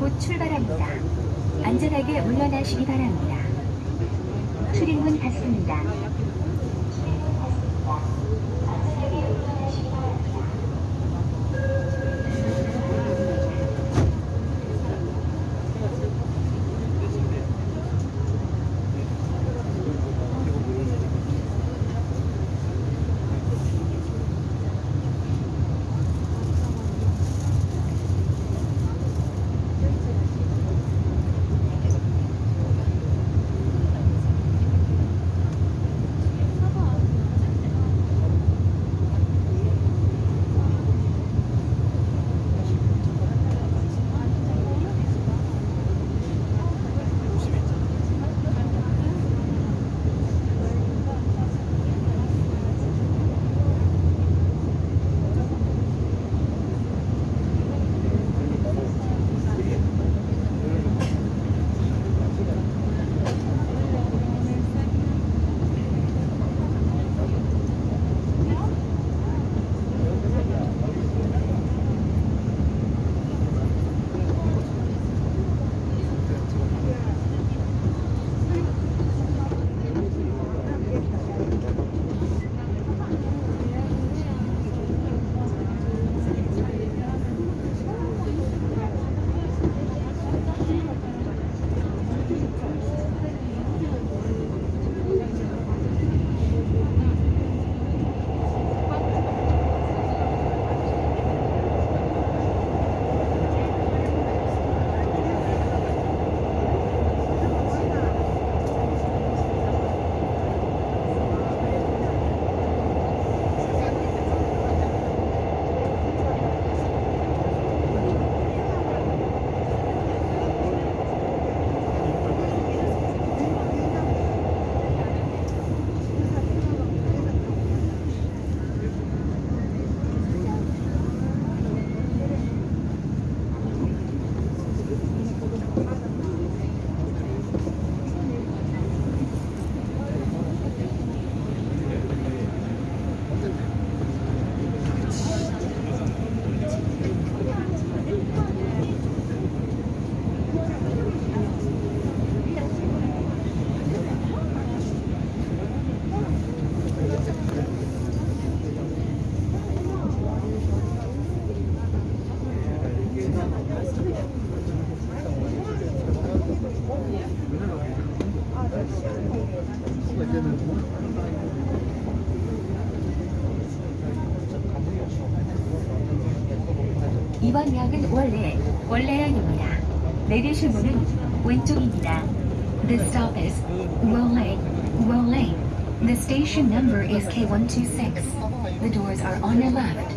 곧 출발합니다. 안전하게 물러나시기 바랍니다. 출입문 닫습니다. 이번 역은 원래, 원래역입니다. 내리실 문은 왼쪽입니다. The stop is Uole, Uole. The station number is K126. The doors are on your left.